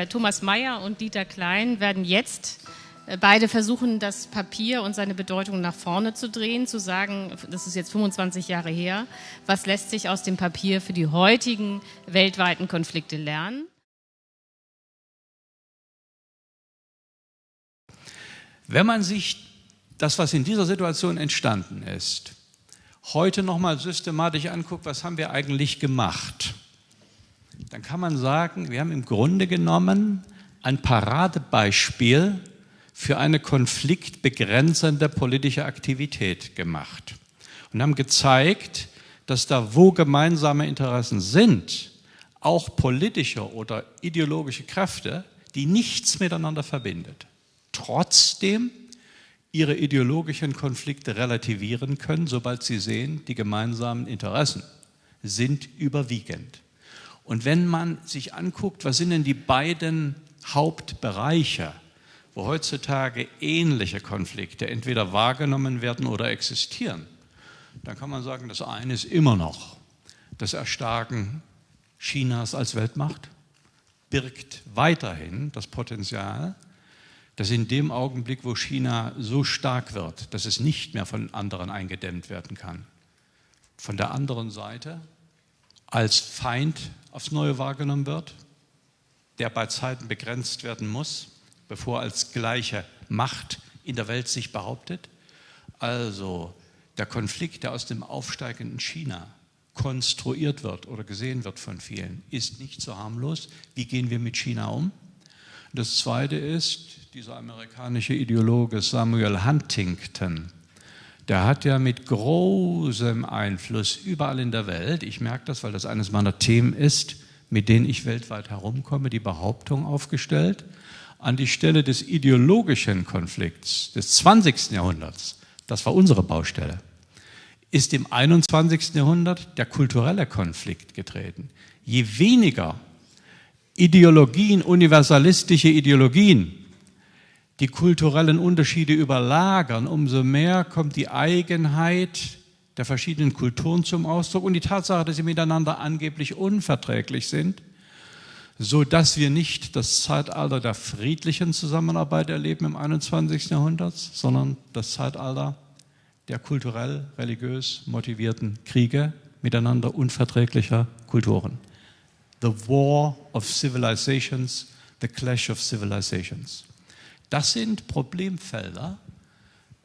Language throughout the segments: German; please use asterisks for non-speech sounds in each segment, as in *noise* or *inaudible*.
Äh, Thomas Mayer und Dieter Klein werden jetzt äh, beide versuchen, das Papier und seine Bedeutung nach vorne zu drehen, zu sagen, das ist jetzt 25 Jahre her, was lässt sich aus dem Papier für die heutigen weltweiten Konflikte lernen? Wenn man sich das, was in dieser Situation entstanden ist, heute nochmal systematisch anguckt, was haben wir eigentlich gemacht, dann kann man sagen, wir haben im Grunde genommen ein Paradebeispiel für eine konfliktbegrenzende politische Aktivität gemacht und haben gezeigt, dass da, wo gemeinsame Interessen sind, auch politische oder ideologische Kräfte, die nichts miteinander verbindet, trotzdem ihre ideologischen Konflikte relativieren können, sobald sie sehen, die gemeinsamen Interessen sind überwiegend. Und wenn man sich anguckt, was sind denn die beiden Hauptbereiche, wo heutzutage ähnliche Konflikte entweder wahrgenommen werden oder existieren, dann kann man sagen, das eine ist immer noch das Erstarken Chinas als Weltmacht, birgt weiterhin das Potenzial, dass in dem Augenblick, wo China so stark wird, dass es nicht mehr von anderen eingedämmt werden kann, von der anderen Seite als Feind aufs Neue wahrgenommen wird, der bei Zeiten begrenzt werden muss, bevor als gleiche Macht in der Welt sich behauptet. Also der Konflikt, der aus dem aufsteigenden China konstruiert wird oder gesehen wird von vielen, ist nicht so harmlos. Wie gehen wir mit China um? Das Zweite ist, dieser amerikanische Ideologe Samuel Huntington, der hat ja mit großem Einfluss überall in der Welt, ich merke das, weil das eines meiner Themen ist, mit denen ich weltweit herumkomme, die Behauptung aufgestellt, an die Stelle des ideologischen Konflikts des 20. Jahrhunderts, das war unsere Baustelle, ist im 21. Jahrhundert der kulturelle Konflikt getreten. Je weniger Ideologien, universalistische Ideologien die kulturellen Unterschiede überlagern, umso mehr kommt die Eigenheit der verschiedenen Kulturen zum Ausdruck und die Tatsache, dass sie miteinander angeblich unverträglich sind, so dass wir nicht das Zeitalter der friedlichen Zusammenarbeit erleben im 21. Jahrhundert, sondern das Zeitalter der kulturell, religiös motivierten Kriege miteinander unverträglicher Kulturen. The War of Civilizations, the Clash of Civilizations. Das sind Problemfelder.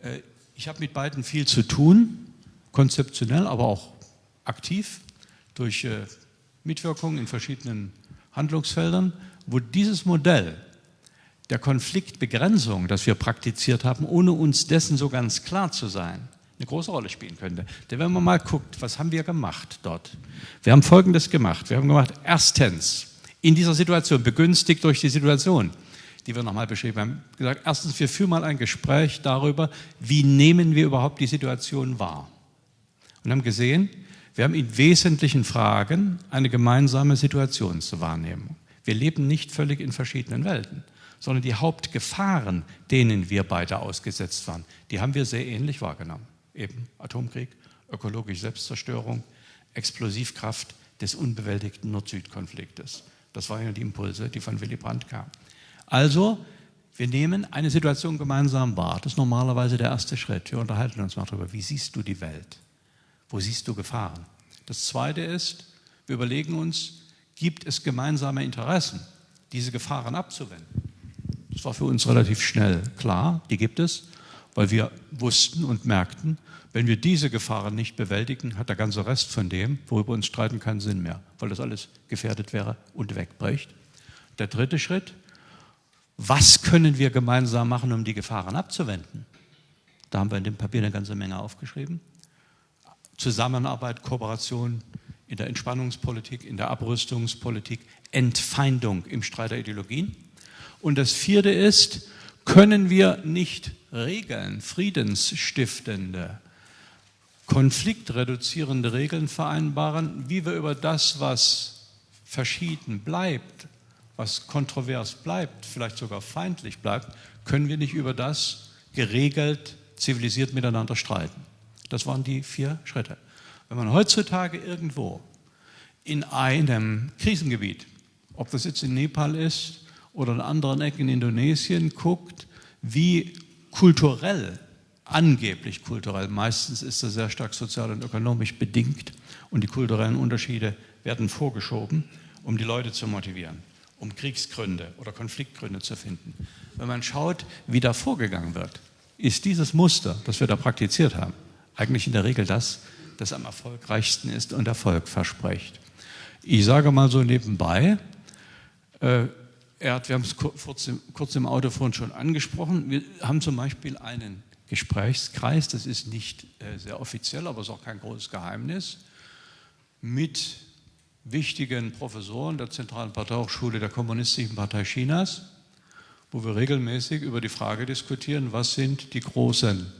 Äh, ich habe mit beiden viel zu tun, konzeptionell, aber auch aktiv durch äh, Mitwirkung in verschiedenen Handlungsfeldern, wo dieses Modell der Konfliktbegrenzung, das wir praktiziert haben, ohne uns dessen so ganz klar zu sein, eine große Rolle spielen könnte. Denn wenn man mal guckt, was haben wir gemacht dort? Wir haben Folgendes gemacht. Wir haben gemacht, erstens, in dieser Situation, begünstigt durch die Situation, die wir nochmal beschrieben haben, gesagt, erstens, wir führen mal ein Gespräch darüber, wie nehmen wir überhaupt die Situation wahr. Und haben gesehen, wir haben in wesentlichen Fragen eine gemeinsame Situation zu wahrnehmen. Wir leben nicht völlig in verschiedenen Welten, sondern die Hauptgefahren, denen wir beide ausgesetzt waren, die haben wir sehr ähnlich wahrgenommen. Eben Atomkrieg, ökologische Selbstzerstörung, Explosivkraft des unbewältigten Nord-Süd-Konfliktes. Das waren ja die Impulse, die von Willy Brandt kamen. Also, wir nehmen eine Situation gemeinsam wahr. Das ist normalerweise der erste Schritt. Wir unterhalten uns mal darüber, wie siehst du die Welt? Wo siehst du Gefahren? Das zweite ist, wir überlegen uns, gibt es gemeinsame Interessen, diese Gefahren abzuwenden? Das war für uns relativ schnell klar, die gibt es, weil wir wussten und merkten, wenn wir diese Gefahren nicht bewältigen, hat der ganze Rest von dem, worüber wir uns streiten, keinen Sinn mehr, weil das alles gefährdet wäre und wegbricht. Der dritte Schritt, was können wir gemeinsam machen, um die Gefahren abzuwenden? Da haben wir in dem Papier eine ganze Menge aufgeschrieben. Zusammenarbeit, Kooperation in der Entspannungspolitik, in der Abrüstungspolitik, Entfeindung im Streit der Ideologien. Und das vierte ist, können wir nicht Regeln, friedensstiftende, konfliktreduzierende Regeln vereinbaren, wie wir über das, was verschieden bleibt, was kontrovers bleibt, vielleicht sogar feindlich bleibt, können wir nicht über das geregelt, zivilisiert miteinander streiten. Das waren die vier Schritte. Wenn man heutzutage irgendwo in einem Krisengebiet, ob das jetzt in Nepal ist oder in anderen Ecken in Indonesien guckt, wie kulturell, angeblich kulturell, meistens ist das sehr stark sozial und ökonomisch bedingt und die kulturellen Unterschiede werden vorgeschoben, um die Leute zu motivieren, um Kriegsgründe oder Konfliktgründe zu finden. Wenn man schaut, wie da vorgegangen wird, ist dieses Muster, das wir da praktiziert haben, eigentlich in der Regel das, das am erfolgreichsten ist und Erfolg verspricht. Ich sage mal so nebenbei, äh, hat, wir haben es kurz im, kurz im Auto vorhin schon angesprochen, wir haben zum Beispiel einen Gesprächskreis, das ist nicht äh, sehr offiziell, aber es ist auch kein großes Geheimnis, mit wichtigen Professoren der Zentralen Parteihochschule der Kommunistischen Partei Chinas, wo wir regelmäßig über die Frage diskutieren, was sind die großen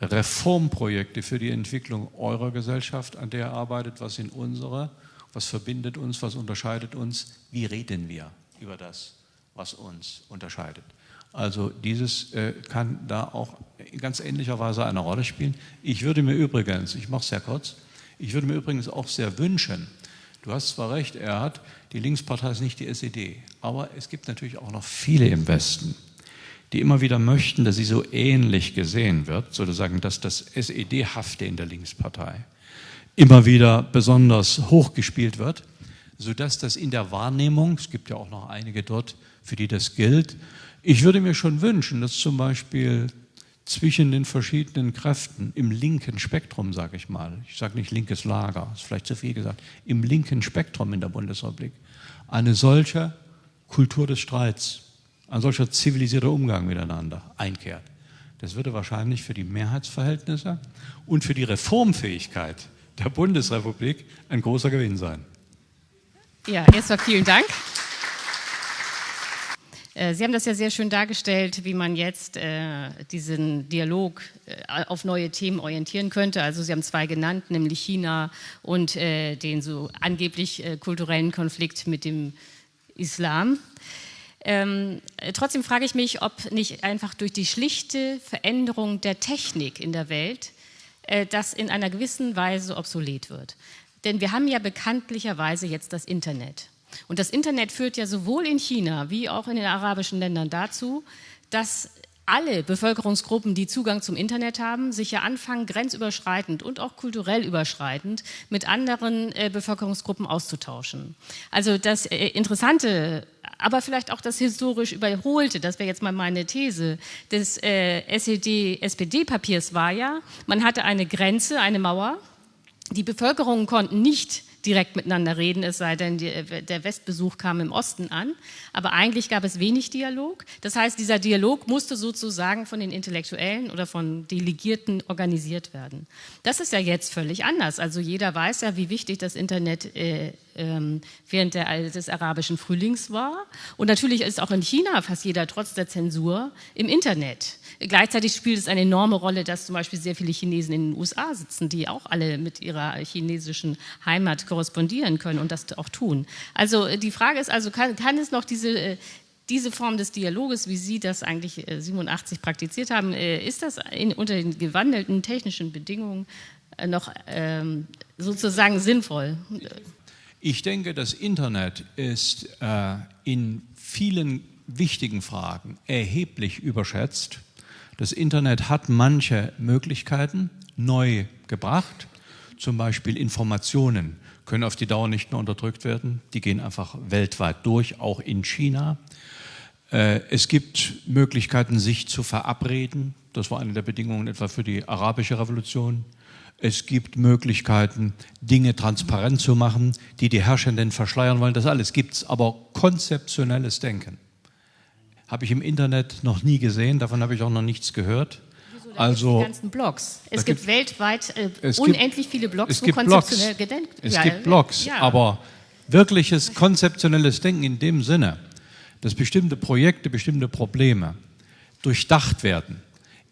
Reformprojekte für die Entwicklung eurer Gesellschaft, an der ihr arbeitet, was sind unsere, was verbindet uns, was unterscheidet uns, wie reden wir über das, was uns unterscheidet. Also dieses äh, kann da auch in ganz ähnlicher Weise eine Rolle spielen. Ich würde mir übrigens, ich mache es sehr kurz, ich würde mir übrigens auch sehr wünschen, du hast zwar recht, er hat, die Linkspartei ist nicht die SED, aber es gibt natürlich auch noch viele im Westen, die immer wieder möchten, dass sie so ähnlich gesehen wird, sozusagen, dass das SED-Hafte in der Linkspartei immer wieder besonders hochgespielt wird, sodass das in der Wahrnehmung, es gibt ja auch noch einige dort, für die das gilt, ich würde mir schon wünschen, dass zum Beispiel zwischen den verschiedenen Kräften im linken Spektrum, sage ich mal, ich sage nicht linkes Lager, ist vielleicht zu viel gesagt, im linken Spektrum in der Bundesrepublik eine solche Kultur des Streits ein solcher zivilisierter Umgang miteinander einkehrt. Das würde wahrscheinlich für die Mehrheitsverhältnisse und für die Reformfähigkeit der Bundesrepublik ein großer Gewinn sein. Ja, erstmal vielen Dank. Äh, Sie haben das ja sehr schön dargestellt, wie man jetzt äh, diesen Dialog äh, auf neue Themen orientieren könnte. Also Sie haben zwei genannt, nämlich China und äh, den so angeblich äh, kulturellen Konflikt mit dem Islam. Ähm, trotzdem frage ich mich, ob nicht einfach durch die schlichte Veränderung der Technik in der Welt äh, das in einer gewissen Weise obsolet wird. Denn wir haben ja bekanntlicherweise jetzt das Internet. Und das Internet führt ja sowohl in China wie auch in den arabischen Ländern dazu, dass alle Bevölkerungsgruppen, die Zugang zum Internet haben, sich ja anfangen, grenzüberschreitend und auch kulturell überschreitend mit anderen äh, Bevölkerungsgruppen auszutauschen. Also das äh, Interessante aber vielleicht auch das historisch Überholte, das wäre jetzt mal meine These, des äh, SED-SPD-Papiers war ja, man hatte eine Grenze, eine Mauer, die Bevölkerungen konnten nicht direkt miteinander reden, es sei denn, der Westbesuch kam im Osten an. Aber eigentlich gab es wenig Dialog. Das heißt, dieser Dialog musste sozusagen von den Intellektuellen oder von Delegierten organisiert werden. Das ist ja jetzt völlig anders. Also jeder weiß ja, wie wichtig das Internet äh, während der, des arabischen Frühlings war. Und natürlich ist auch in China fast jeder trotz der Zensur im Internet. Gleichzeitig spielt es eine enorme Rolle, dass zum Beispiel sehr viele Chinesen in den USA sitzen, die auch alle mit ihrer chinesischen Heimat korrespondieren können und das auch tun. Also äh, die Frage ist also, kann, kann es noch diese, äh, diese Form des Dialoges, wie Sie das eigentlich 87 äh, praktiziert haben, ist das in, unter den gewandelten technischen Bedingungen noch ähm, sozusagen sinnvoll? Ich denke, das Internet ist äh, in vielen wichtigen Fragen erheblich überschätzt. Das Internet hat manche Möglichkeiten neu gebracht. Zum Beispiel Informationen können auf die Dauer nicht mehr unterdrückt werden. Die gehen einfach weltweit durch, auch in China. Äh, es gibt Möglichkeiten, sich zu verabreden. Das war eine der Bedingungen etwa für die arabische Revolution. Es gibt Möglichkeiten, Dinge transparent zu machen, die die Herrschenden verschleiern wollen. Das alles gibt es, aber konzeptionelles Denken habe ich im Internet noch nie gesehen, davon habe ich auch noch nichts gehört. Wieso, also die ganzen Blogs. Es gibt, gibt weltweit äh, es unendlich viele Blogs, gibt konzeptionell Blogs, gedenkt. Es ja, gibt Blogs, ja. aber wirkliches konzeptionelles Denken in dem Sinne, dass bestimmte Projekte, bestimmte Probleme durchdacht werden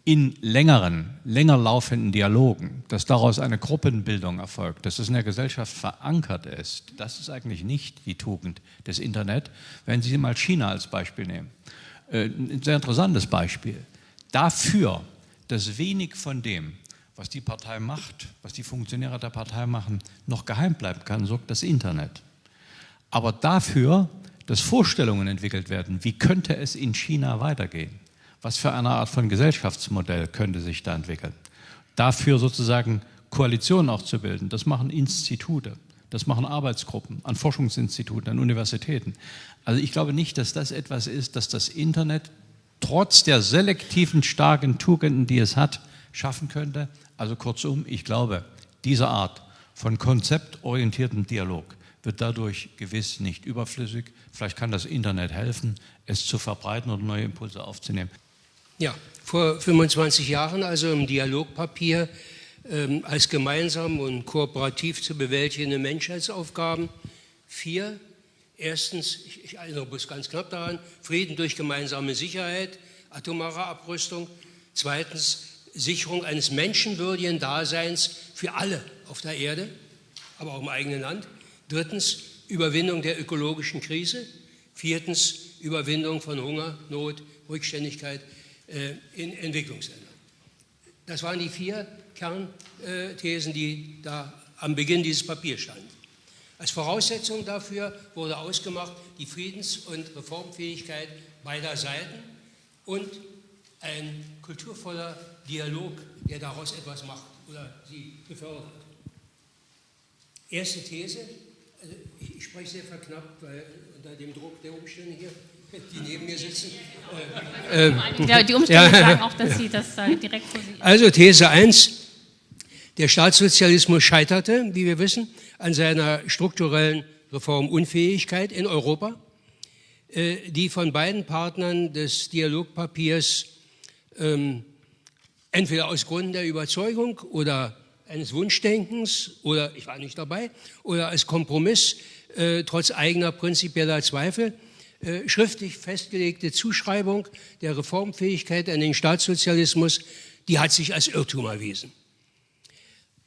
in längeren, länger laufenden Dialogen, dass daraus eine Gruppenbildung erfolgt, dass es in der Gesellschaft verankert ist, das ist eigentlich nicht die Tugend des Internet, wenn Sie mal China als Beispiel nehmen. Äh, ein sehr interessantes Beispiel. Dafür, dass wenig von dem, was die Partei macht, was die Funktionäre der Partei machen, noch geheim bleiben kann, sorgt das Internet. Aber dafür, dass Vorstellungen entwickelt werden, wie könnte es in China weitergehen? Was für eine Art von Gesellschaftsmodell könnte sich da entwickeln? Dafür sozusagen Koalitionen auch zu bilden, das machen Institute, das machen Arbeitsgruppen an Forschungsinstituten, an Universitäten. Also ich glaube nicht, dass das etwas ist, dass das Internet trotz der selektiven starken Tugenden, die es hat, schaffen könnte. Also kurzum, ich glaube, diese Art von konzeptorientiertem Dialog wird dadurch gewiss nicht überflüssig. Vielleicht kann das Internet helfen, es zu verbreiten und neue Impulse aufzunehmen. Ja, vor 25 Jahren, also im Dialogpapier, ähm, als gemeinsam und kooperativ zu bewältigende Menschheitsaufgaben. Vier. Erstens, ich, ich erinnere bloß ganz knapp daran, Frieden durch gemeinsame Sicherheit, atomare Abrüstung. Zweitens, Sicherung eines menschenwürdigen Daseins für alle auf der Erde, aber auch im eigenen Land. Drittens, Überwindung der ökologischen Krise. Viertens, Überwindung von Hunger, Not, Rückständigkeit in Entwicklungsländern. Das waren die vier Kernthesen, die da am Beginn dieses Papiers standen. Als Voraussetzung dafür wurde ausgemacht die Friedens- und Reformfähigkeit beider Seiten und ein kulturvoller Dialog, der daraus etwas macht oder sie befördert. Erste These, also ich, spreche sehr verknappt, weil unter dem Druck der Umstände hier, die neben mir sitzen. Äh, äh, die Umstände ja, sagen auch, dass Sie das direkt vor Sie. Also These 1, der Staatssozialismus scheiterte, wie wir wissen, an seiner strukturellen Reformunfähigkeit in Europa, äh, die von beiden Partnern des Dialogpapiers ähm, entweder aus Gründen der Überzeugung oder eines Wunschdenkens oder ich war nicht dabei oder als Kompromiss äh, trotz eigener prinzipieller Zweifel äh, schriftlich festgelegte Zuschreibung der Reformfähigkeit an den Staatssozialismus, die hat sich als Irrtum erwiesen.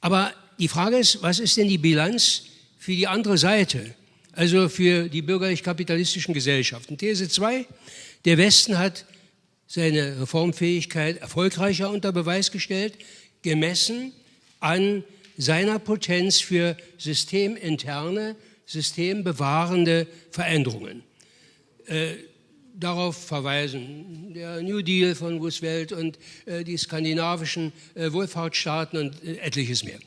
Aber die Frage ist, was ist denn die Bilanz für die andere Seite, also für die bürgerlich-kapitalistischen Gesellschaften? These 2, der Westen hat seine Reformfähigkeit erfolgreicher unter Beweis gestellt, gemessen an seiner Potenz für systeminterne, systembewahrende Veränderungen. Äh, darauf verweisen. Der New Deal von Roosevelt und äh, die skandinavischen äh, Wohlfahrtsstaaten und äh, etliches mehr.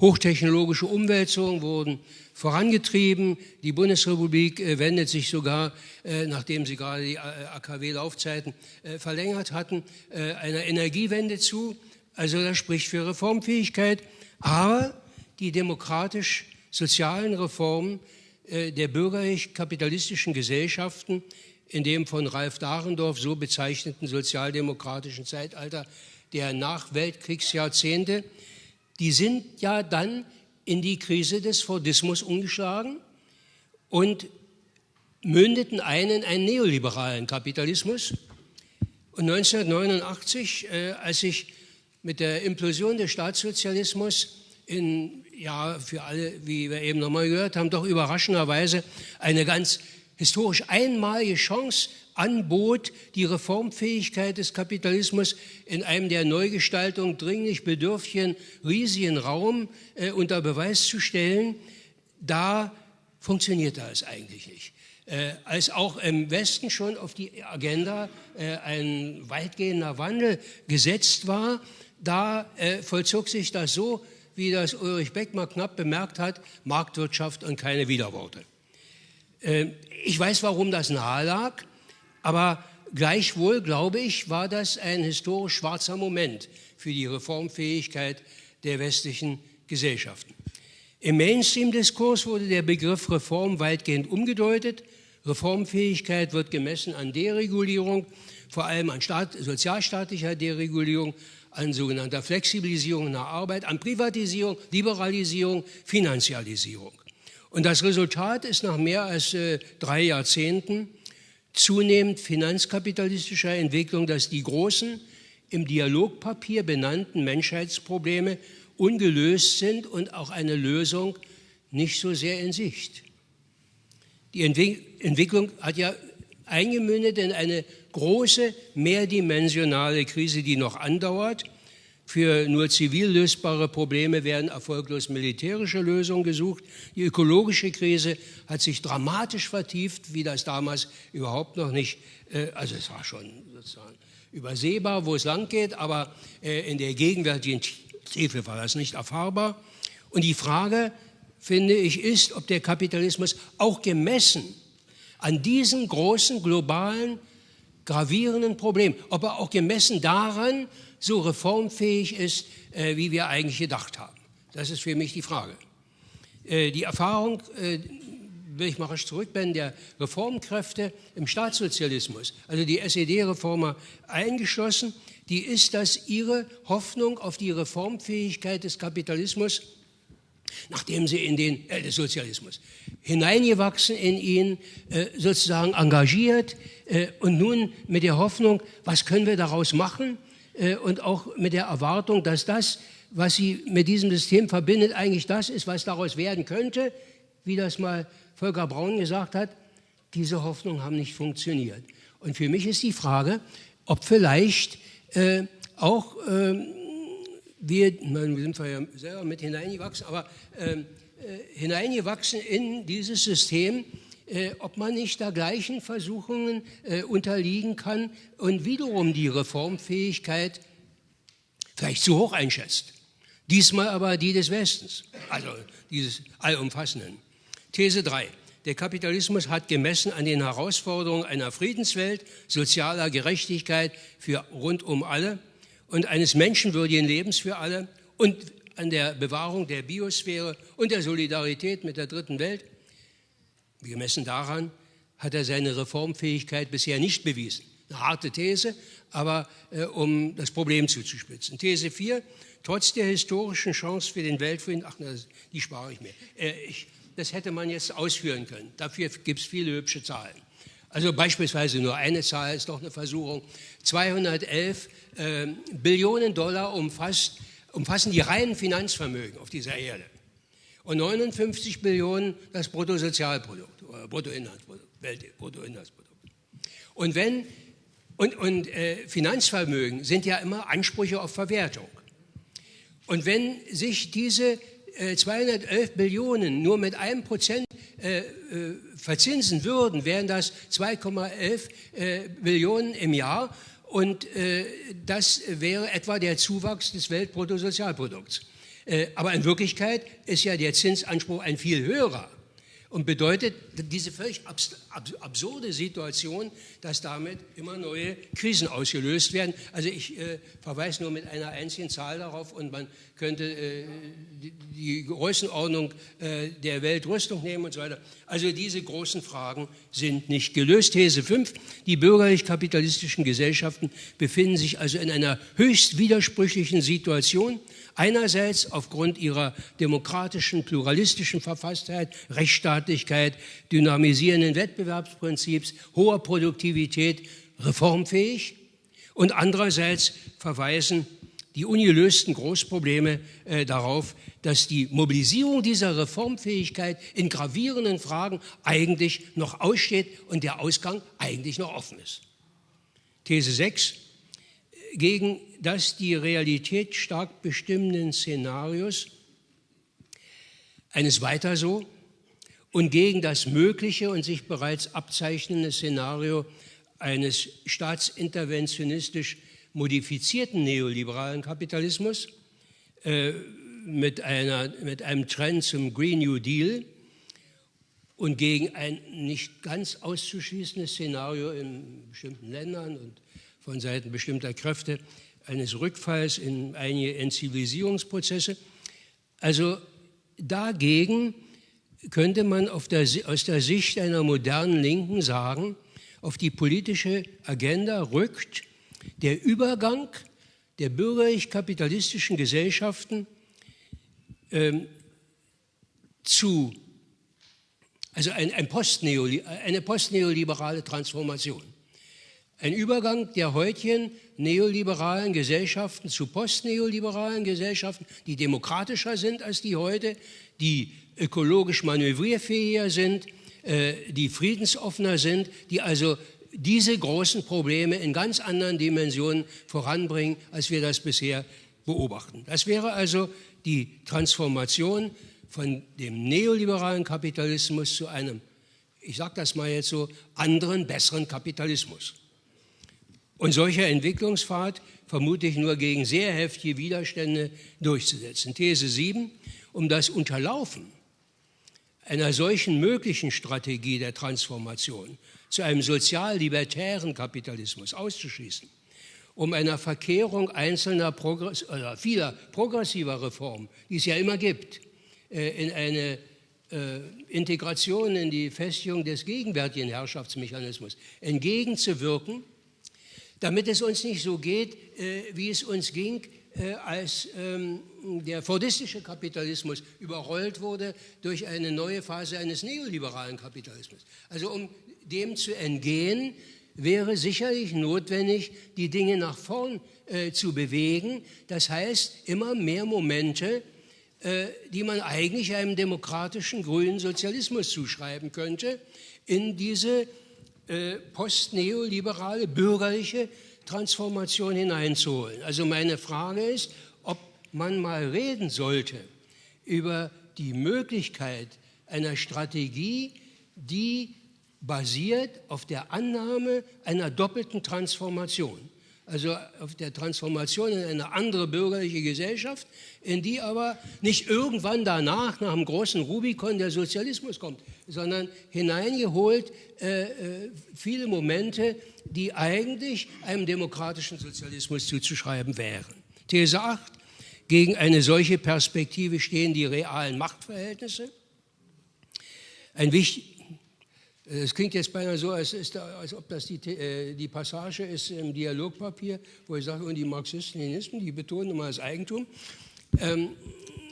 Hochtechnologische Umwälzungen wurden vorangetrieben. Die Bundesrepublik äh, wendet sich sogar, äh, nachdem sie gerade die AKW-Laufzeiten verlängert hatten, einer Energiewende zu. Also das spricht für Reformfähigkeit. Aber die demokratisch-sozialen Reformen der bürgerlich-kapitalistischen Gesellschaften in dem von Ralf Dahrendorf so bezeichneten sozialdemokratischen Zeitalter der Nachweltkriegsjahrzehnte, die sind ja dann in die Krise des Fordismus umgeschlagen und mündeten ein in einen neoliberalen Kapitalismus. Und 1989, äh, als sich mit der Implosion des Staatssozialismus in, ja, für alle, wie wir eben nochmal gehört haben, doch überraschenderweise eine ganz historisch einmalige Chance anbot, die Reformfähigkeit des Kapitalismus in einem der Neugestaltung dringlich bedürftigen riesigen Raum äh, unter Beweis zu stellen, da funktionierte es eigentlich nicht. Äh, als auch im Westen schon auf die Agenda äh, ein weitgehender Wandel gesetzt war, da äh, vollzog sich das so, wie das Ulrich Beck mal knapp bemerkt hat, Marktwirtschaft und keine Widerworte. Äh, ich weiß, warum das nahe lag, aber gleichwohl, glaube ich, war das ein historisch schwarzer Moment für die Reformfähigkeit der westlichen Gesellschaften. Im Mainstream-Diskurs wurde der Begriff Reform weitgehend umgedeutet. Reformfähigkeit wird gemessen an Deregulierung, vor allem an Staat, sozialstaatlicher Deregulierung, an sogenannter Flexibilisierung der Arbeit, an Privatisierung, Liberalisierung, Finanzialisierung. Und das Resultat ist nach mehr als äh, drei Jahrzehnten zunehmend finanzkapitalistischer Entwicklung, dass die großen im Dialogpapier benannten Menschheitsprobleme ungelöst sind und auch eine Lösung nicht so sehr in Sicht. Die Entwicklung hat ja eingemündet in eine große mehrdimensionale Krise, die noch andauert, Für nur zivil lösbare Probleme werden erfolglos militärische Lösungen gesucht. Die ökologische Krise hat sich dramatisch vertieft, wie das damals überhaupt noch nicht, äh, also es war schon sozusagen übersehbar, wo es lang geht, aber äh, in der gegenwärtigen Tiefe war das nicht erfahrbar. Und die Frage, finde ich, ist, ob der Kapitalismus auch gemessen an diesen großen globalen gravierenden Problem, ob er auch gemessen daran so reformfähig ist, äh, wie wir eigentlich gedacht haben. Das ist für mich die Frage. Äh, die Erfahrung, äh, will ich mal rasch zurückblenden, der Reformkräfte im Staatssozialismus, also die SED-Reformer eingeschlossen, die ist, dass ihre Hoffnung auf die Reformfähigkeit des Kapitalismus nachdem sie in den äh, Sozialismus hineingewachsen in ihn, äh, sozusagen engagiert äh, und nun mit der Hoffnung, was können wir daraus machen äh, und auch mit der Erwartung, dass das, was sie mit diesem System verbindet, eigentlich das ist, was daraus werden könnte, wie das mal Volker Braun gesagt hat, diese Hoffnungen haben nicht funktioniert. Und für mich ist die Frage, ob vielleicht äh, auch wir, wir sind zwar ja selber mit hineingewachsen, aber ähm, äh, hineingewachsen in dieses System, äh, ob man nicht da gleichen Versuchungen äh, unterliegen kann und wiederum die Reformfähigkeit vielleicht zu hoch einschätzt. Diesmal aber die des Westens, also dieses allumfassenden. These 3. Der Kapitalismus hat gemessen an den Herausforderungen einer Friedenswelt, sozialer Gerechtigkeit für rund um alle und eines menschenwürdigen Lebens für alle und an der Bewahrung der Biosphäre und der Solidarität mit der dritten Welt. Gemessen daran hat er seine Reformfähigkeit bisher nicht bewiesen. Eine harte These, aber äh, um das Problem zuzuspitzen. These 4, trotz der historischen Chance für den Weltfrieden, ach, na, die spare ich mir. Äh, ich, das hätte man jetzt ausführen können. Dafür gibt es viele hübsche Zahlen. Also beispielsweise nur eine Zahl ist doch eine Versuchung. 211 äh, Billionen Dollar umfasst, umfassen die reinen Finanzvermögen auf dieser Erde. Und 59 Billionen das Bruttosozialprodukt, oder Bruttoinlandsprodukt, Weltbruttoinlandsprodukt. Und wenn und, und äh, Finanzvermögen sind ja immer Ansprüche auf Verwertung. Und wenn sich diese äh, 211 Billionen nur mit einem Prozent äh, äh, verzinsen würden, wären das 2,11 äh, Billionen im Jahr. Und äh, das wäre etwa der Zuwachs des Weltbruttosozialprodukts. Äh, aber in Wirklichkeit ist ja der Zinsanspruch ein viel höherer und bedeutet diese völlig absurde Situation, dass damit immer neue Krisen ausgelöst werden. Also ich äh, verweise nur mit einer einzigen Zahl darauf und man könnte äh, die, die, Größenordnung äh, der Weltrüstung nehmen und so weiter. Also diese großen Fragen sind nicht gelöst. These 5, die bürgerlich-kapitalistischen Gesellschaften befinden sich also in einer höchst widersprüchlichen Situation. Einerseits aufgrund ihrer demokratischen, pluralistischen Verfasstheit, Rechtsstaatlichkeit, dynamisierenden Wettbewerbsprinzips, hoher Produktivität, reformfähig. Und andererseits verweisen die ungelösten Großprobleme äh, darauf, dass die Mobilisierung dieser Reformfähigkeit in gravierenden Fragen eigentlich noch aussteht und der Ausgang eigentlich noch offen ist. These 6 gegen das die Realität stark bestimmenden Szenarios eines weiter so und gegen das mögliche und sich bereits abzeichnende Szenario eines staatsinterventionistisch modifizierten neoliberalen Kapitalismus äh, mit, einer, mit einem Trend zum Green New Deal und gegen ein nicht ganz auszuschließendes Szenario in bestimmten Ländern und von Seiten bestimmter Kräfte eines Rückfalls in einige Entzivilisierungsprozesse. Also dagegen könnte man der, aus der Sicht einer modernen Linken sagen, auf die politische Agenda rückt der Übergang der bürgerlich-kapitalistischen Gesellschaften ähm, zu, also ein, ein Postneoli eine postneoliberale Transformation. Ein Übergang der heutigen neoliberalen Gesellschaften zu postneoliberalen Gesellschaften, die demokratischer sind als die heute, die ökologisch manövrierfähiger sind, äh, die friedensoffener sind, die also diese großen Probleme in ganz anderen Dimensionen voranbringen, als wir das bisher beobachten. Das wäre also die Transformation von dem neoliberalen Kapitalismus zu einem, ich sage das mal jetzt so, anderen, besseren Kapitalismus. Und solcher Entwicklungspfad vermutlich nur gegen sehr heftige Widerstände durchzusetzen. These 7, um das Unterlaufen einer solchen möglichen Strategie der Transformation zu einem sozial-libertären Kapitalismus auszuschließen, um einer Verkehrung einzelner Progress oder vieler progressiver Reformen, die es ja immer gibt, äh, in eine äh, Integration in die Festigung des gegenwärtigen Herrschaftsmechanismus entgegenzuwirken, damit es uns nicht so geht, äh, wie es uns ging, als ähm, der fordistische Kapitalismus überrollt wurde durch eine neue Phase eines neoliberalen Kapitalismus. Also um dem zu entgehen, wäre sicherlich notwendig, die Dinge nach vorn äh, zu bewegen. Das heißt, immer mehr Momente, äh, die man eigentlich einem demokratischen grünen Sozialismus zuschreiben könnte, in diese äh, postneoliberale bürgerliche Transformation hineinzuholen. Also meine Frage ist, ob man mal reden sollte über die Möglichkeit einer Strategie, die basiert auf der Annahme einer doppelten Transformation. Also auf der Transformation in eine andere bürgerliche Gesellschaft, in die aber nicht irgendwann danach, nach einem großen Rubikon, der Sozialismus kommt, sondern hineingeholt äh, äh, viele Momente, die eigentlich einem demokratischen Sozialismus zuzuschreiben wären. These 8. Gegen eine solche Perspektive stehen die realen Machtverhältnisse. Ein wichtig, es klingt jetzt beinahe so, als, ist, als ob das die, äh, die, Passage ist im Dialogpapier, wo ich sage, und die Marxisten, Leninisten, die betonen immer das Eigentum. Ähm,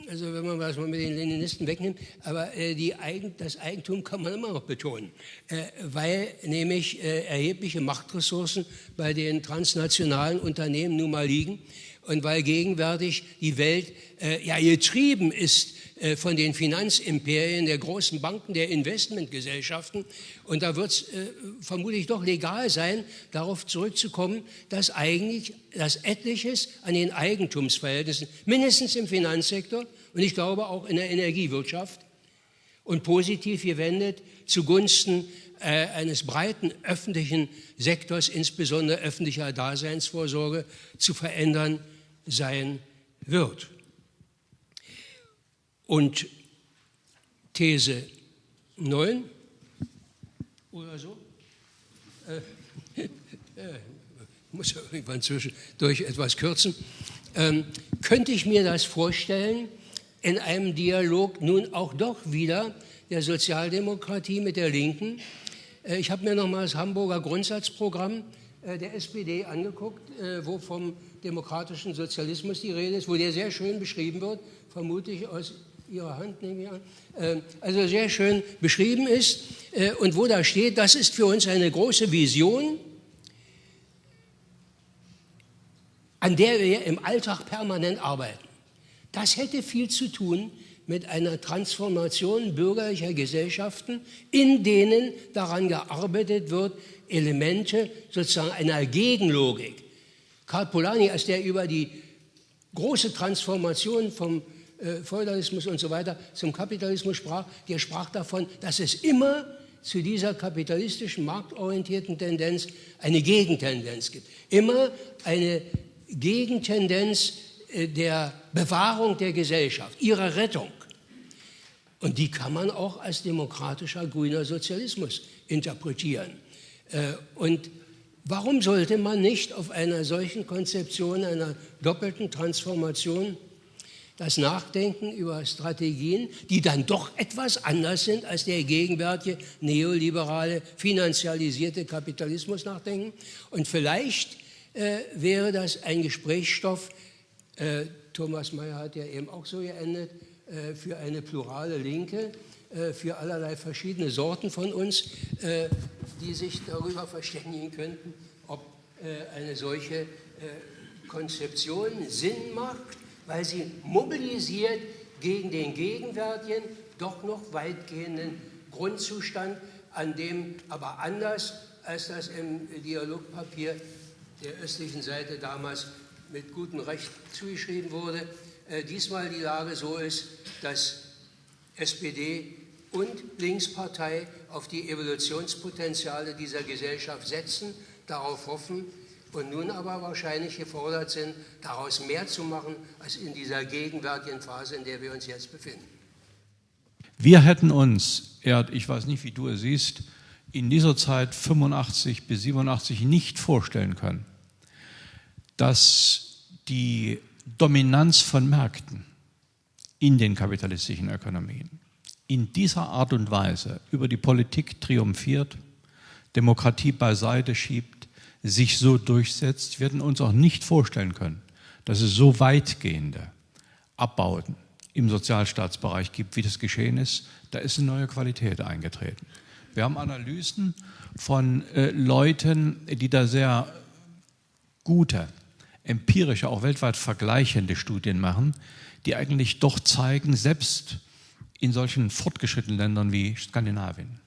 also wenn man was mit den Leninisten wegnimmt, aber äh, Eigen, das Eigentum kann man immer noch betonen, äh, weil nämlich äh, erhebliche Machtressourcen bei den transnationalen Unternehmen nun mal liegen und weil gegenwärtig die Welt äh, ja getrieben ist äh, von den Finanzimperien der großen Banken, der Investmentgesellschaften. Und da wird es äh, vermutlich doch legal sein, darauf zurückzukommen, dass eigentlich das Etliches an den Eigentumsverhältnissen, mindestens im Finanzsektor und ich glaube auch in der Energiewirtschaft und positiv gewendet zugunsten äh, eines breiten öffentlichen Sektors, insbesondere öffentlicher Daseinsvorsorge, zu verändern sein wird. Und These 9 oder so, äh, *laughs* äh, muss ja irgendwann zwischendurch etwas kürzen, ähm, könnte ich mir das vorstellen, in einem Dialog nun auch doch wieder der Sozialdemokratie mit der Linken. Äh, ich habe mir nochmal das Hamburger Grundsatzprogramm der SPD angeguckt, äh, wo vom demokratischen Sozialismus die Rede ist, wo der sehr schön beschrieben wird, vermutlich aus Ihrer Hand nehme ich an, ähm, also sehr schön beschrieben ist äh, und wo da steht, das ist für uns eine große Vision, an der wir im Alltag permanent arbeiten. Das hätte viel zu tun mit einer Transformation bürgerlicher Gesellschaften, in denen daran gearbeitet wird, Elemente sozusagen einer Gegenlogik. Karl Polanyi, als der über die große Transformation vom äh, Feudalismus und so weiter zum Kapitalismus sprach, der sprach davon, dass es immer zu dieser kapitalistischen, marktorientierten Tendenz eine Gegentendenz gibt. Immer eine Gegentendenz äh, der Bewahrung der Gesellschaft, ihrer Rettung. Und die kann man auch als demokratischer grüner Sozialismus interpretieren. Äh, und warum sollte man nicht auf einer solchen Konzeption einer doppelten Transformation das Nachdenken über Strategien, die dann doch etwas anders sind als der gegenwärtige neoliberale, finanzialisierte Kapitalismus nachdenken. Und vielleicht äh, wäre das ein Gesprächsstoff, äh, Thomas Mayer hat ja eben auch so geendet, äh, für eine plurale Linke, für allerlei verschiedene Sorten von uns, äh, die sich darüber verständigen könnten, ob äh, eine solche Konzeption Sinn macht weil sie mobilisiert gegen den gegenwärtigen, doch noch weitgehenden Grundzustand, an dem aber anders als das im Dialogpapier der östlichen Seite damals mit gutem Recht zugeschrieben wurde, äh, diesmal die Lage so ist, dass SPD und Linkspartei auf die Evolutionspotenziale dieser Gesellschaft setzen, darauf hoffen und nun aber wahrscheinlich gefordert sind, daraus mehr zu machen als in dieser gegenwärtigen Phase, in der wir uns jetzt befinden. Wir hätten uns, Erd, ich weiß nicht, wie du es siehst, in dieser Zeit 85 bis 87 nicht vorstellen können, dass die Dominanz von Märkten in den kapitalistischen Ökonomien in dieser Art und Weise über die Politik triumphiert, Demokratie beiseite schiebt, sich so durchsetzt, hätten uns auch nicht vorstellen können, dass es so weitgehende Abbauten im Sozialstaatsbereich gibt, wie das geschehen ist. Da ist eine neue Qualität eingetreten. Wir haben Analysen von äh, Leuten, die da sehr gute, empirische, auch weltweit vergleichende Studien machen, die eigentlich doch zeigen, selbst in solchen fortgeschrittenen Ländern wie Skandinavien,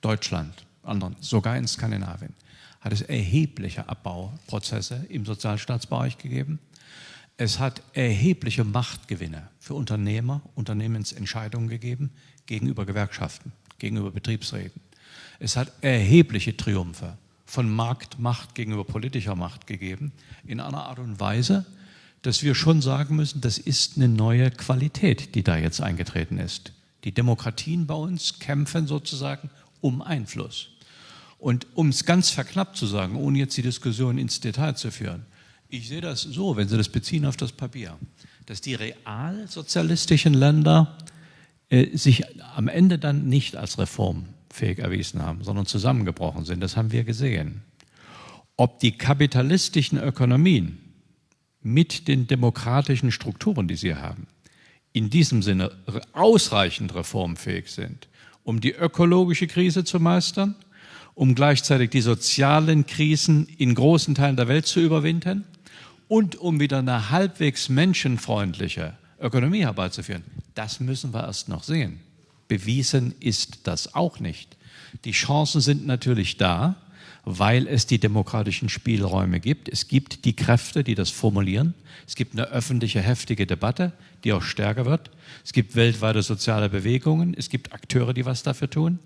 Deutschland, anderen, sogar in Skandinavien, hat es erhebliche Abbauprozesse im Sozialstaatsbereich gegeben. Es hat erhebliche Machtgewinne für Unternehmer, Unternehmensentscheidungen gegeben gegenüber Gewerkschaften, gegenüber Betriebsräten. Es hat erhebliche Triumphe von Marktmacht gegenüber politischer Macht gegeben, in einer Art und Weise, dass wir schon sagen müssen, das ist eine neue Qualität, die da jetzt eingetreten ist. Die Demokratien bei uns kämpfen sozusagen um Einfluss. Und um es ganz verknappt zu sagen, ohne jetzt die Diskussion ins Detail zu führen, ich sehe das so, wenn Sie das beziehen auf das Papier, dass die realsozialistischen Länder äh, sich am Ende dann nicht als reformfähig erwiesen haben, sondern zusammengebrochen sind. Das haben wir gesehen. Ob die kapitalistischen Ökonomien mit den demokratischen Strukturen, die sie haben, in diesem Sinne ausreichend reformfähig sind, um die ökologische Krise zu meistern, um gleichzeitig die sozialen Krisen in großen Teilen der Welt zu überwinden und um wieder eine halbwegs menschenfreundliche Ökonomie herbeizuführen. Das müssen wir erst noch sehen. Bewiesen ist das auch nicht. Die Chancen sind natürlich da, weil es die demokratischen Spielräume gibt. Es gibt die Kräfte, die das formulieren. Es gibt eine öffentliche, heftige Debatte, die auch stärker wird. Es gibt weltweite soziale Bewegungen. Es gibt Akteure, die was dafür tun.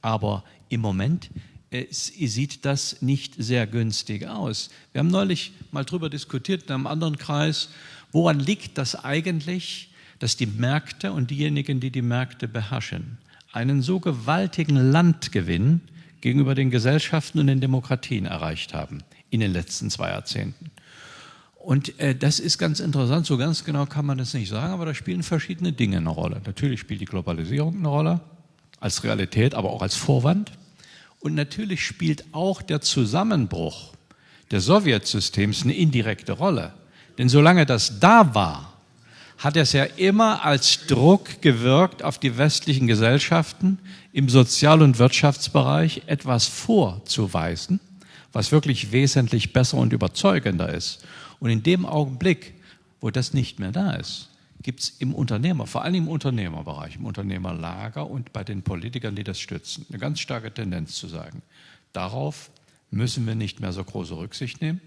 Aber im Moment äh, sieht das nicht sehr günstig aus. Wir haben neulich mal darüber diskutiert in einem anderen Kreis, woran liegt das eigentlich, dass die Märkte und diejenigen, die die Märkte beherrschen, einen so gewaltigen Landgewinn gegenüber den Gesellschaften und den Demokratien erreicht haben in den letzten zwei Jahrzehnten. Und äh, das ist ganz interessant, so ganz genau kann man das nicht sagen, aber da spielen verschiedene Dinge eine Rolle. Natürlich spielt die Globalisierung eine Rolle, als Realität, aber auch als Vorwand. Und natürlich spielt auch der Zusammenbruch des Sowjetsystems eine indirekte Rolle. Denn solange das da war, hat es ja immer als Druck gewirkt auf die westlichen Gesellschaften, im Sozial- und Wirtschaftsbereich etwas vorzuweisen, was wirklich wesentlich besser und überzeugender ist. Und in dem Augenblick, wo das nicht mehr da ist, gibt es im Unternehmer, vor allem im Unternehmerbereich, im Unternehmerlager und bei den Politikern, die das stützen, eine ganz starke Tendenz zu sagen, darauf müssen wir nicht mehr so große Rücksicht nehmen,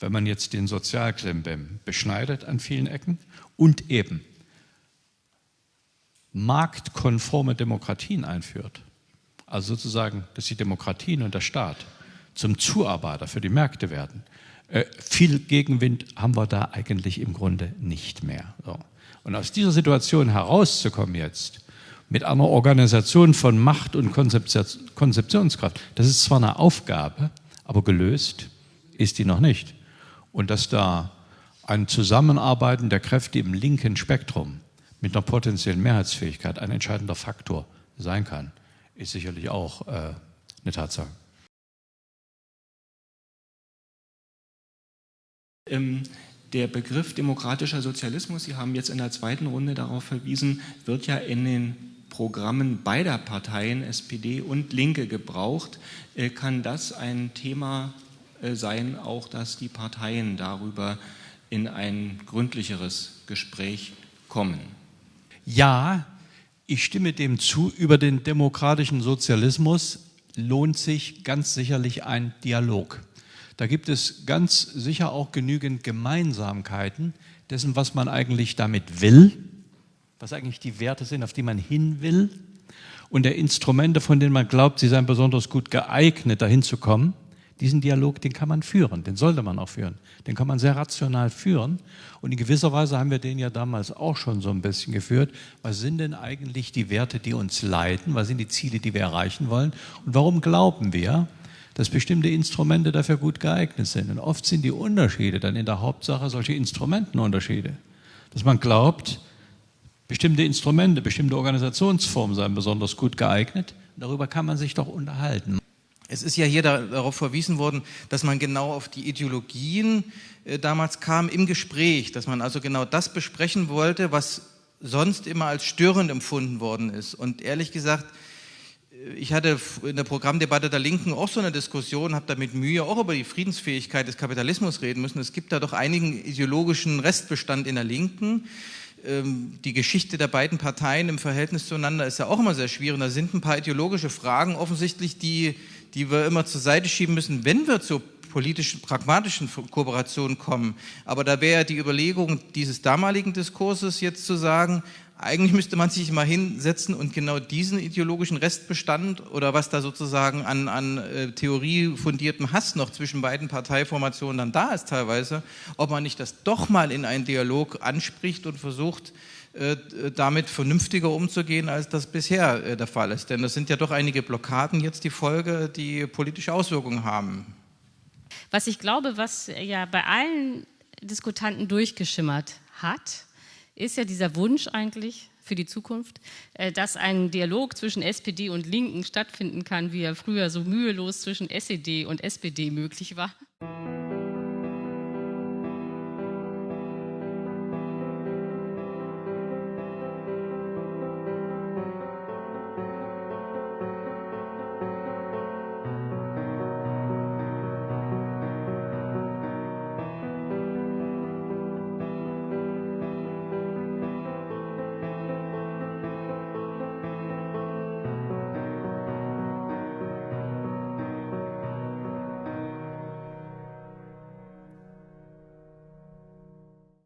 wenn man jetzt den Sozialklimbim beschneidet an vielen Ecken und eben marktkonforme Demokratien einführt, also sozusagen, dass die Demokratien und der Staat zum Zuarbeiter für die Märkte werden, äh, viel Gegenwind haben wir da eigentlich im Grunde nicht mehr. So. Und aus dieser Situation herauszukommen jetzt, mit einer Organisation von Macht und Konzeptionskraft, das ist zwar eine Aufgabe, aber gelöst ist die noch nicht. Und dass da ein Zusammenarbeiten der Kräfte im linken Spektrum mit einer potenziellen Mehrheitsfähigkeit ein entscheidender Faktor sein kann, ist sicherlich auch äh, eine Tatsache. Ähm, der Begriff demokratischer Sozialismus, Sie haben jetzt in der zweiten Runde darauf verwiesen, wird ja in den Programmen beider Parteien, SPD und Linke, gebraucht. Äh, kann das ein Thema äh, sein, auch dass die Parteien darüber in ein gründlicheres Gespräch kommen? Ja, ich stimme dem zu, über den demokratischen Sozialismus lohnt sich ganz sicherlich ein Dialog. Da gibt es ganz sicher auch genügend Gemeinsamkeiten dessen, was man eigentlich damit will, was eigentlich die Werte sind, auf die man hin will und der Instrumente, von denen man glaubt, sie seien besonders gut geeignet, dahin zu kommen. Diesen Dialog, den kann man führen, den sollte man auch führen. Den kann man sehr rational führen. Und in gewisser Weise haben wir den ja damals auch schon so ein bisschen geführt. Was sind denn eigentlich die Werte, die uns leiten? Was sind die Ziele, die wir erreichen wollen? Und warum glauben wir, dass bestimmte Instrumente dafür gut geeignet sind? Und oft sind die Unterschiede dann in der Hauptsache solche Instrumentenunterschiede. Dass man glaubt, bestimmte Instrumente, bestimmte Organisationsformen seien besonders gut geeignet. Darüber kann man sich doch unterhalten. Es ist ja hier darauf verwiesen worden, dass man genau auf die Ideologien äh, damals kam im Gespräch, dass man also genau das besprechen wollte, was sonst immer als störend empfunden worden ist. Und ehrlich gesagt, äh, ich hatte in der Programmdebatte der Linken auch so eine Diskussion, habe da mit Mühe auch über die Friedensfähigkeit des Kapitalismus reden müssen. Es gibt da doch einigen ideologischen Restbestand in der Linken. Ähm, die Geschichte der beiden Parteien im Verhältnis zueinander ist ja auch immer sehr schwierig. Da sind ein paar ideologische Fragen offensichtlich, die die wir immer zur Seite schieben müssen, wenn wir zur politischen, pragmatischen Kooperation kommen. Aber da wäre die Überlegung dieses damaligen Diskurses jetzt zu sagen, eigentlich müsste man sich mal hinsetzen und genau diesen ideologischen Restbestand oder was da sozusagen an, an äh, theoriefundiertem Hass noch zwischen beiden Parteiformationen dann da ist teilweise, ob man nicht das doch mal in einen Dialog anspricht und versucht, damit vernünftiger umzugehen, als das bisher äh, der Fall ist. Denn das sind ja doch einige Blockaden jetzt die Folge, die politische Auswirkungen haben. Was ich glaube, was ja bei allen Diskutanten durchgeschimmert hat, ist ja dieser Wunsch eigentlich für die Zukunft, äh, dass ein Dialog zwischen SPD und Linken stattfinden kann, wie er früher so mühelos zwischen SED und SPD möglich war.